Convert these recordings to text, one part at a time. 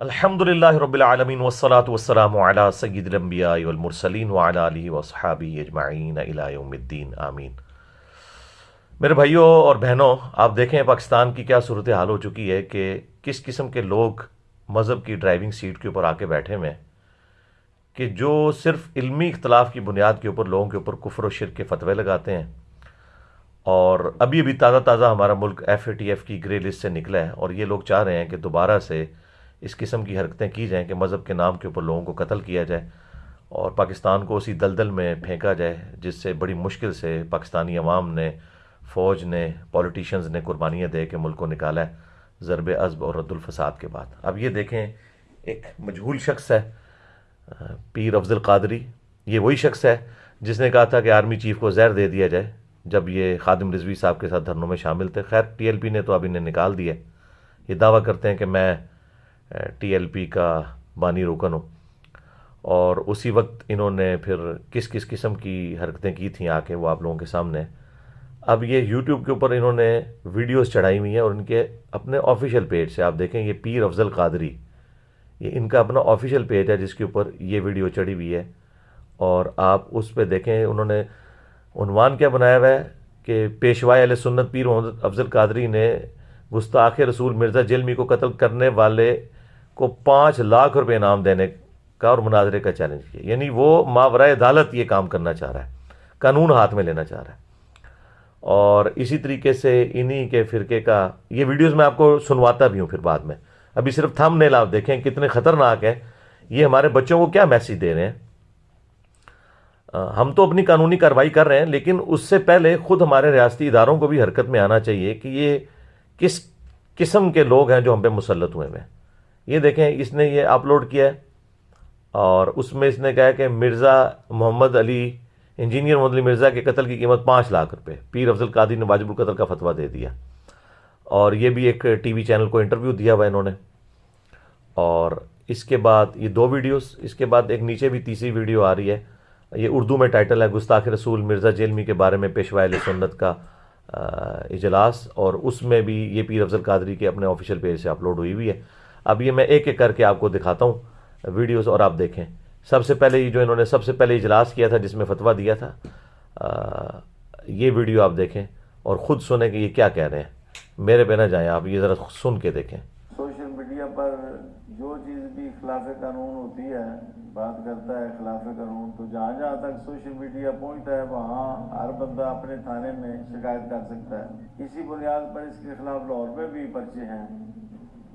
الحمد للہ رب العالمین والصلاة والسلام علی سید الانبیاء والمرسلین وعلی آلہ واصحابہ اجمعین الى یوم الدین آمین میرے بھائیوں اور بہنوں آپ دیکھیں پاکستان کی کیا صورتحال ہو چکی ہے کہ کس قسم کے لوگ مذہب کی ڈرائیونگ سیٹ کے اوپر آ کے بیٹھے ہوئے ہیں کہ جو صرف علمی اختلاف کی بنیاد کے اوپر لوگوں کے اوپر کفر و شرک کے فتوے لگاتے ہیں اور ابھی ابھی تازہ تازہ ہمارا ملک ایف اے ٹی ایف کی گرے لسٹ سے نکلا ہے اور یہ لوگ چاہ رہے ہیں کہ دوبارہ سے اس قسم کی حرکتیں کی جائیں کہ مذہب کے نام کے اوپر لوگوں کو قتل کیا جائے اور پاکستان کو اسی دلدل میں پھینکا جائے، جس سے بڑی مشکل سے پاکستانی عوام نے، فوج نے پولیٹیشنز نے قربانیاں دے کے ملک کو نکالا ہے ضرب عزب اور رد الفساد کے بعد۔ اب یہ دیکھیں، ایک مجہول شخص ہے، پیر افضل قادری، یہ وہی شخص ہے جس نے کہا تھا کہ آرمی چیف کو زہر دے دیا جائے جب یہ خادم رضوی صاحب کے ساتھ دھرنوں میں شامل تھے۔ خیر، ٹی ایل پی نے تو اب انہیں نکال دیا یہ دعویٰ کرتے ہیں کہ میں ٹی ایل پی کا بانی روکن ہوں اور اسی وقت انہوں نے پھر کس کس قسم کی حرکتیں کی تھیں آ کے وہ آپ لوگوں کے سامنے۔ اب یہ یوٹیوب کے اوپر انہوں نے ویڈیوز چڑھائی ہوئی ہیں اور ان کے اپنے آفیشیل پیج سے آپ دیکھیں، یہ پیر افضل قادری۔ یہ ان کا اپنا آفیشیل پیج ہے جس کے اوپر یہ ویڈیو چڑھی ہوئی ہے۔ اور آپ اس پہ دیکھیں، انہوں نے عنوان کیا بنایا ہوا ہے کہ پیشوائے علیہ سنت پیر محمد افضل قادری نے گستاخ رسول مرزا جلمی کو قتل کرنے والے کو پانچ لاکھ روپے انعام دینے کا اور مناظرے کا چیلنج کیا۔ یعنی وہ ماورائے عدالت یہ کام کرنا چاہ رہا ہے، قانون ہاتھ میں لینا چاہ رہا ہے۔ اور اسی طریقے سے انہی کے فرقے کا یہ ویڈیوز میں آپ کو سنواتا بھی ہوں پھر بعد میں۔ ابھی صرف تھم نیل آپ دیکھیں کتنے خطرناک ہیں۔ یہ ہمارے بچوں کو کیا میسیج دے رہے ہیں؟ ہم تو اپنی قانونی کارروائی کر رہے ہیں، لیکن اس سے پہلے خود ہمارے ریاستی اداروں کو بھی حرکت میں آنا چاہیے کہ یہ کس قسم کے لوگ ہیں جو ہم پہ مسلط ہوئے ہیں۔ یہ دیکھیں، اس نے یہ اپلوڈ کیا ہے اور اس میں اس نے کہا کہ مرزا محمد علی، انجینئر محمد علی مرزا کے قتل کی قیمت پانچ لاکھ روپے۔ پیر افضل قادری نے واجب القتل کا فتویٰ دے دیا۔ اور یہ بھی ایک ٹی وی چینل کو انٹرویو دیا ہوا انہوں نے۔ اور اس کے بعد یہ دو ویڈیوز، اس کے بعد ایک نیچے بھی تیسری ویڈیو آ رہی ہے۔ یہ اردو میں ٹائٹل ہے، گستاخ رسول مرزا جیلمی کے بارے میں پیشوا سنت کا اجلاس۔ اور اس میں بھی یہ پیر افضل قادری کے اپنے آفیشیل پیج سے اپلوڈ ہوئی ہوئی ہے۔ اب یہ میں ایک ایک کر کے آپ کو دکھاتا ہوں ویڈیوز اور آپ دیکھیں۔ سب سے پہلے یہ جو انہوں نے سب سے پہلے اجلاس کیا تھا جس میں فتویٰ دیا تھا یہ ویڈیو آپ دیکھیں اور خود سنیں کہ یہ کیا کہہ رہے ہیں۔ میرے پہ نہ جائیں آپ یہ ذرا سن کے دیکھیں۔ سوشل میڈیا پر جو چیز بھی خلاف قانون ہوتی ہے، بات کرتا ہے خلاف قانون، تو جہاں جہاں تک سوشل میڈیا پہنچتا ہے، وہاں ہر بندہ اپنے تھانے میں شکایت کر سکتا ہے۔ اسی بنیاد پر اس کے خلاف لاہور میں بھی پرچے ہیں۔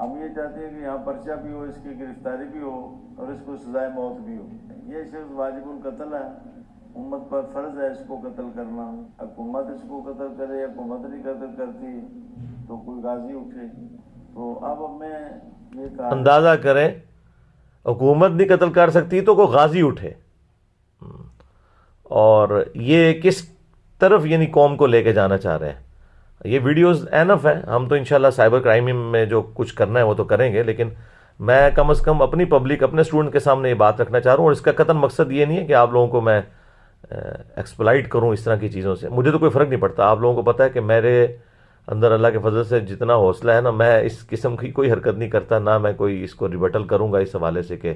ہم یہ چاہتے ہیں کہ یہاں پرچہ بھی ہو، اس کی گرفتاری بھی ہو اور اس کو سزائے موت بھی ہو۔ یہ شخص واجب القتل ہے۔ امت پر فرض ہے اس کو قتل کرنا۔ حکومت اس کو قتل کرے حکومت نہیں قتل کرتی، تو کوئی غازی اٹھے۔ تو اب میں یہ کہا اندازہ کریں، حکومت نہیں قتل کر سکتی تو کوئی غازی اٹھے۔ اور یہ کس طرف یعنی قوم کو لے کے جانا چاہ رہے ہیں؟ یہ ویڈیوز اینف ہیں۔ ہم تو انشاءاللہ سائبر کرائم میں جو کچھ کرنا ہے وہ تو کریں گے، لیکن میں کم از کم اپنی پبلک اپنے اسٹوڈنٹ کے سامنے یہ بات رکھنا چاہ رہا ہوں۔ اور اس کا قطن مقصد یہ نہیں ہے کہ آپ لوگوں کو میں ایکسپلائٹ کروں اس طرح کی چیزوں سے۔ مجھے تو کوئی فرق نہیں پڑتا۔ آپ لوگوں کو پتہ ہے کہ میرے اندر اللہ کے فضل سے جتنا حوصلہ ہے نا، میں اس قسم کی کوئی حرکت نہیں کرتا، نہ میں کوئی اس کو ریبٹل کروں گا اس حوالے سے کہ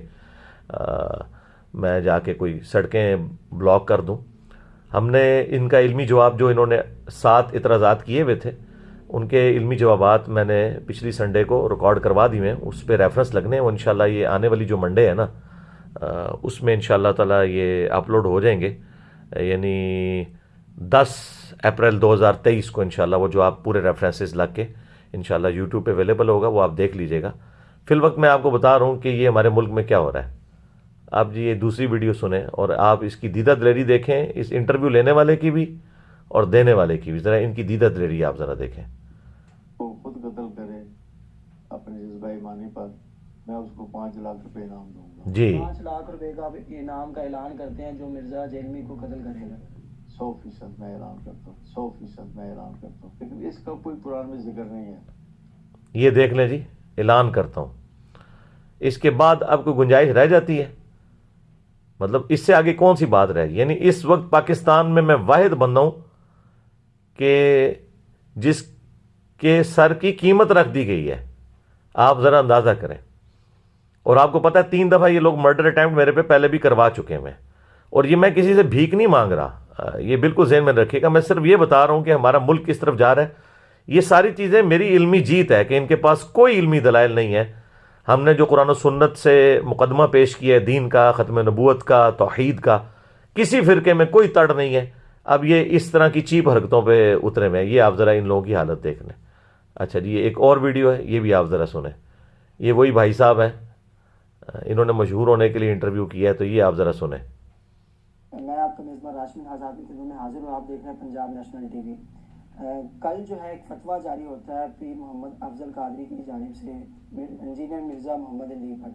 میں جا کے کوئی سڑکیں بلاک کر دوں۔ ہم نے ان کا علمی جواب جو انہوں نے سات اعتراضات کیے ہوئے تھے، ان کے علمی جوابات میں نے پچھلی سنڈے کو ریکارڈ کروا دی ہیں، اس پہ ریفرنس لگنے ہیں، وہ انشاءاللہ یہ آنے والی جو منڈے ہے نا اس میں انشاءاللہ تعالی یہ اپلوڈ ہو جائیں گے۔ یعنی دس اپریل دو ہزار تیئیس کو انشاءاللہ وہ جو آپ پورے ریفرنسز لگ کے انشاءاللہ یوٹیوب پہ اویلیبل ہوگا، وہ آپ دیکھ لیجیے گا۔ فی الوقت میں آپ کو بتا رہا ہوں کہ یہ ہمارے ملک میں کیا ہو رہا ہے۔ آپ جی یہ دوسری ویڈیو سنیں اور آپ اس کی دیدہ دلیری دیکھیں اس انٹرویو لینے والے کی بھی اور دینے والے کی بھی۔ ذرا ان کی دیدہ دلیری آپ ذرا دیکھیں۔ وہ خود قتل کرے اپنے جذبہ ایمانی پر میں اس کو پانچ لاکھ روپے انعام دوں گا۔ جی۔ پانچ لاکھ روپے کا انعام کا اعلان کرتے ہیں جو مرزا جیلمی کو قتل کرے گا۔ سو فیصد میں اعلان کرتا ہوں سو فیصد میں اعلان کرتا ہوں۔ لیکن اس کا کوئی قرآن میں ذکر نہیں ہے۔ یہ دیکھ لیں جی اعلان کرتا ہوں۔ اس کے بعد اب کوئی گنجائش رہ جاتی ہے۔ مطلب اس سے آگے کون سی بات رہے یعنی اس وقت پاکستان میں میں واحد بندہ ہوں کہ جس کے سر کی قیمت رکھ دی گئی ہے۔ آپ ذرا اندازہ کریں۔ اور آپ کو پتہ ہے تین دفعہ یہ لوگ مرڈر اٹیمپٹ میرے پہ پہلے بھی کروا چکے ہیں۔ اور یہ میں کسی سے بھیک نہیں مانگ رہا۔ یہ بالکل ذہن میں رکھے گا۔ میں صرف یہ بتا رہا ہوں کہ ہمارا ملک کس طرف جا رہا ہے۔ یہ ساری چیزیں میری علمی جیت ہے کہ ان کے پاس کوئی علمی دلائل نہیں ہے۔ ہم نے جو قرآن و سنت سے مقدمہ پیش کیا ہے، دین کا، ختم نبوت کا، توحید کا، کسی فرقے میں کوئی تڑ نہیں ہے۔ اب یہ اس طرح کی چیپ حرکتوں پہ اترے ہوئے یہ آپ ذرا ان لوگوں کی حالت دیکھ لیں۔ اچھا جی ایک اور ویڈیو ہے، یہ بھی آپ ذرا سنیں۔ یہ وہی بھائی صاحب ہیں۔ انہوں نے مشہور ہونے کے لیے انٹرویو کیا ہے، تو یہ آپ ذرا سنیں۔ میں آپ کا میزبان راشمین آزاد کی خدمت میں حاضر ہوں، آپ دیکھ رہے ہیں پنجاب نیشنل ٹی وی۔ کل جو ہے ایک فتویٰ جاری ہوتا ہے پیر محمد افضل قادری کی جانب سے، انجینئر مرزا محمد علی بھٹ،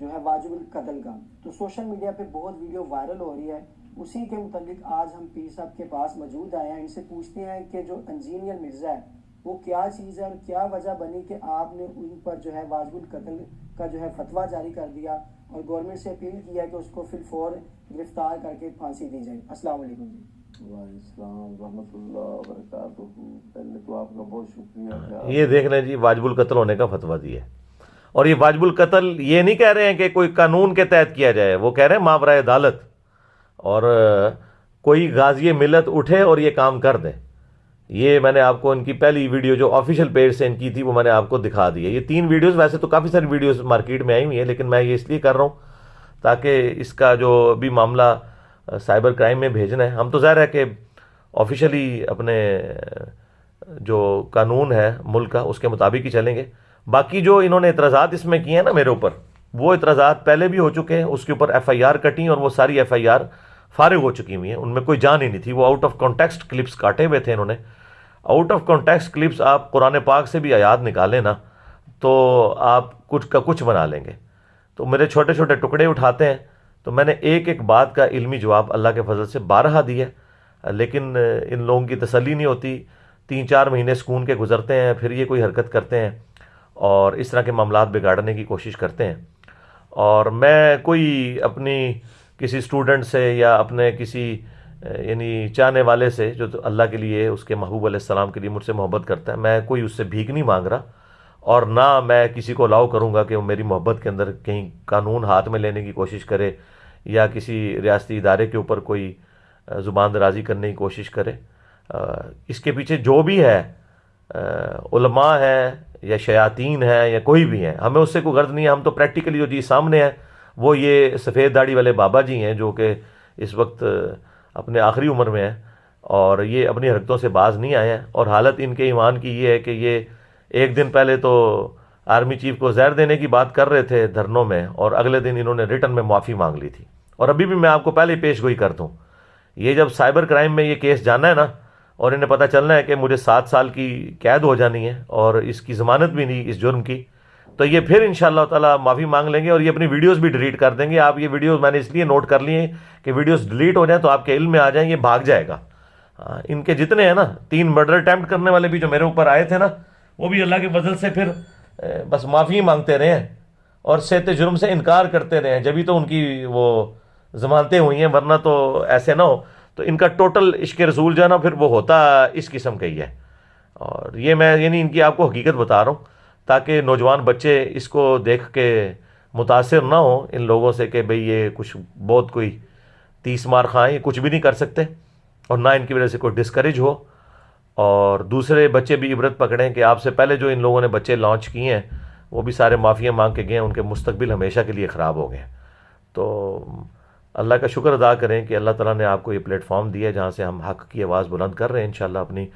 جو ہے واجب القتل کا۔ تو سوشل میڈیا پہ بہت ویڈیو وائرل ہو رہی ہے۔ اسی کے متعلق آج ہم پیر صاحب کے پاس موجود آئے ہیں۔ ان سے پوچھتے ہیں کہ جو انجینئر مرزا ہے، وہ کیا چیز ہے اور کیا وجہ بنی کہ آپ نے ان پر جو ہے واجب القتل کا جو ہے فتویٰ جاری کر دیا اور گورنمنٹ سے اپیل کیا کہ اس کو فی الفور گرفتار کر کے پھانسی دی جائے۔ السلام علیکم جی۔ السلام رحمۃ اللہ وبرکاتہ۔ پہلے تو آپ کا بہت شکریہ یہ دیکھ لیں جی واجب القتل ہونے کا فتویٰ دیا ہے۔ اور یہ واجب القتل یہ نہیں کہہ رہے ہیں کہ کوئی قانون کے تحت کیا جائے وہ کہہ رہے ہیں ماورائے عدالت۔ اور کوئی غازی ملت اٹھے اور یہ کام کر دیں۔ یہ میں نے آپ کو ان کی پہلی ویڈیو جو آفیشیل پیج سے ان کی تھی وہ میں نے آپ کو دکھا دی ہے۔ یہ تین ویڈیوز ویسے تو کافی ساری ویڈیوز مارکیٹ میں آئی ہوئی ہیں لیکن میں یہ اس لیے کر رہا ہوں تاکہ اس کا جو بھی معاملہ سائبر کرائم میں بھیجنا ہے۔ ہم تو ظاہر ہے کہ آفیشلی اپنے، جو قانون ہے، ملک کا، اس کے مطابق ہی چلیں گے۔ باقی جو انہوں نے اعتراضات اس میں کیے ہیں نا میرے اوپر، وہ اعتراضات پہلے بھی ہو چکے ہیں۔ اس کے اوپر ایف آئی آر کٹی اور وہ ساری ایف آئی آر فارغ ہو چکی ہوئی ہیں۔ ان میں کوئی جان ہی نہیں تھی۔ وہ آؤٹ آف کانٹیکسٹ کلپس کاٹے ہوئے تھے انہوں نے۔ آؤٹ آف کانٹیکسٹ کلپس آپ قرآن پاک سے بھی آیات نکالیں نا، تو آپ کچھ کا کچھ بنا لیں گے۔ تو میرے چھوٹے چھوٹے ٹکڑے اٹھاتے ہیں۔ تو میں نے ایک ایک بات کا علمی جواب اللہ کے فضل سے بارہا دیا لیکن ان لوگوں کی تسلی نہیں ہوتی۔ تین چار مہینے سکون کے گزرتے ہیں، پھر یہ کوئی حرکت کرتے ہیں اور اس طرح کے معاملات بگاڑنے کی کوشش کرتے ہیں۔ اور میں کوئی اپنی کسی اسٹوڈنٹ سے یا اپنے کسی یعنی چاہنے والے سے جو اللہ کے لیے، اس کے محبوب علیہ السلام کے لیے مجھ سے محبت کرتا ہے، میں کوئی اس سے بھیک نہیں مانگ رہا۔ اور نہ میں کسی کو الاؤ کروں گا کہ وہ میری محبت کے اندر کہیں قانون ہاتھ میں لینے کی کوشش کرے یا کسی ریاستی ادارے کے اوپر کوئی زبان درازی کرنے کی کوشش کرے۔ اس کے پیچھے جو بھی ہے علماء ہے یا شیاطین ہے یا کوئی بھی ہے ہمیں اس سے کوئی غرض نہیں ہے۔ ہم تو پریکٹیکلی جو چیز سامنے ہے وہ یہ سفید داڑھی والے بابا جی ہیں جو کہ اس وقت اپنے آخری عمر میں ہیں اور یہ اپنی حرکتوں سے باز نہیں آئے ہیں۔ اور حالت ان کے ایمان کی یہ ہے کہ یہ ایک دن پہلے تو آرمی چیف کو زہر دینے کی بات کر رہے تھے دھرنوں میں، اور اگلے دن انہوں نے ریٹرن میں معافی مانگ لی تھی۔ اور ابھی بھی میں آپ کو پہلے ہی پیش گوئی کر دوں۔ یہ جب سائبر کرائم میں یہ کیس جانا ہے نا، اور انہیں پتہ چلنا ہے کہ مجھے سات سال کی قید ہو جانی ہے اور اس کی ضمانت بھی نہیں، اس جرم کی، تو یہ پھر ان شاء اللہ تعالیٰ معافی مانگ لیں گے اور یہ اپنی ویڈیوز بھی ڈیلیٹ کر دیں گے۔ آپ یہ ویڈیوز میں نے اس لیے نوٹ کر لیے کہ ویڈیوز ڈیلیٹ ہو جائیں تو آپ کے علم میں آ جائیں، یہ بھاگ جائے گا۔ ان کے جتنے ہیں نا، تین مرڈر اٹیمپٹ کرنے والے بھی جو میرے اوپر آئے تھے نا وہ بھی اللہ کے فضل سے پھر بس معافی مانگتے رہے ہیں اور صحت جرم سے انکار کرتے رہے ہیں۔ جبھی تو ان کی وہ ضمانتیں ہوئی ہیں، ورنہ تو ایسے نہ ہو۔ تو ان کا ٹوٹل عشق رسول جو ہے نا پھر وہ ہوتا اس قسم کا ہی ہے۔ اور یہ میں یعنی ان کی آپ کو حقیقت بتا رہا ہوں، تاکہ نوجوان بچے اس کو دیکھ کے متاثر نہ ہوں ان لوگوں سے کہ بھئی یہ کچھ بہت کوئی تیس مار خائیں کچھ بھی نہیں کر سکتے اور نہ ان کی وجہ سے کوئی ڈسکریج ہو۔ اور دوسرے بچے بھی عبرت پکڑیں کہ آپ سے پہلے جو ان لوگوں نے بچے لانچ کیے ہیں، وہ بھی سارے معافیاں مانگ کے گئے ہیں، ان کے مستقبل ہمیشہ کے لیے خراب ہو گئے تو اللہ کا شکر ادا کریں کہ اللہ تعالیٰ نے آپ کو یہ پلیٹ فارم دیا جہاں سے ہم حق کی آواز بلند کر رہے ہیں۔ انشاءاللہ اپنی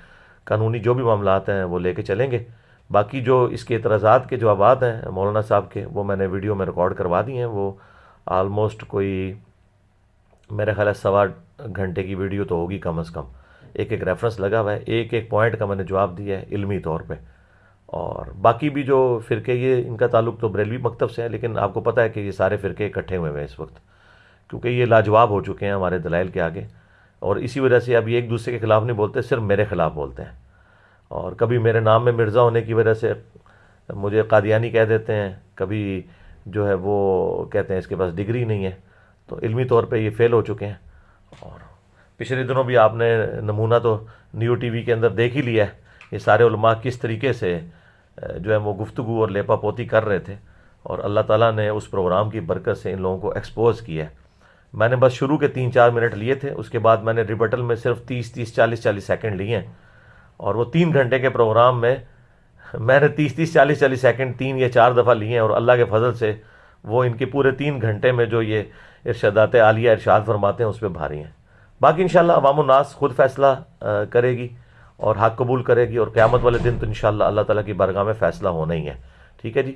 قانونی جو بھی معاملات ہیں وہ لے کے چلیں گے۔ باقی جو اس کے اعتراضات کے جوابات ہیں مولانا صاحب کے، وہ میں نے ویڈیو میں ریکارڈ کروا دی ہیں۔ وہ آلموسٹ کوئی میرے خیال ہے سوا گھنٹے کی ویڈیو تو ہوگی کم از کم۔ ایک ایک ریفرنس لگا ہوا ہے، ایک ایک پوائنٹ کا میں نے جواب دیا ہے علمی طور پہ۔ اور باقی بھی جو فرقے، یہ ان کا تعلق تو بریلوی مکتب سے ہے، لیکن آپ کو پتہ ہے کہ یہ سارے فرقے اکٹھے ہوئے ہیں اس وقت۔ کیونکہ یہ لاجواب ہو چکے ہیں ہمارے دلائل کے آگے۔ اور اسی وجہ سے اب یہ ایک دوسرے کے خلاف نہیں بولتے، صرف میرے خلاف بولتے ہیں۔ اور کبھی میرے نام میں مرزا ہونے کی وجہ سے مجھے قادیانی کہہ دیتے ہیں، کبھی جو ہے وہ کہتے ہیں اس کے پاس ڈگری نہیں ہے۔ تو علمی طور پہ یہ فیل ہو چکے ہیں۔ اور پچھلے دنوں بھی آپ نے نمونہ تو نیو ٹی وی کے اندر دیکھ ہی لیا ہے یہ سارے علماء کس طریقے سے جو ہے وہ گفتگو اور لیپا پوتی کر رہے تھے اور اللہ تعالیٰ نے اس پروگرام کی برکت سے ان لوگوں کو ایکسپوز کیا ہے۔ میں نے بس شروع کے تین چار منٹ لیے تھے، اس کے بعد میں نے ریبٹل میں صرف تیس تیس، چالیس چالیس سیکنڈ لیے ہیں۔ اور وہ تین گھنٹے کے پروگرام میں میں نے تیس تیس، چالیس چالیس سیکنڈ تین یا چار دفعہ لیے ہیں اور اللہ کے فضل سے وہ ان کے پورے تین گھنٹے میں جو یہ ارشادات عالیہ ارشاد فرماتے ہیں، اس پہ بھاری ہیں۔ باقی انشاءاللہ عوام الناس خود فیصلہ کرے گی اور حق قبول کرے گی اور قیامت والے دن تو انشاءاللہ اللہ تعالیٰ کی برگاہ میں فیصلہ ہونا ہی ہے۔ ٹھیک ہے جی؟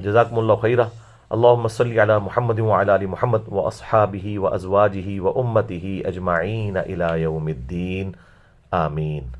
جزاکم اللہ خیرہ اللہم صلی علی محمد وعلی علی محمد و اصحابہ و ازواجہ و امتہ اجمعین الى یوم الدین۔ آمین۔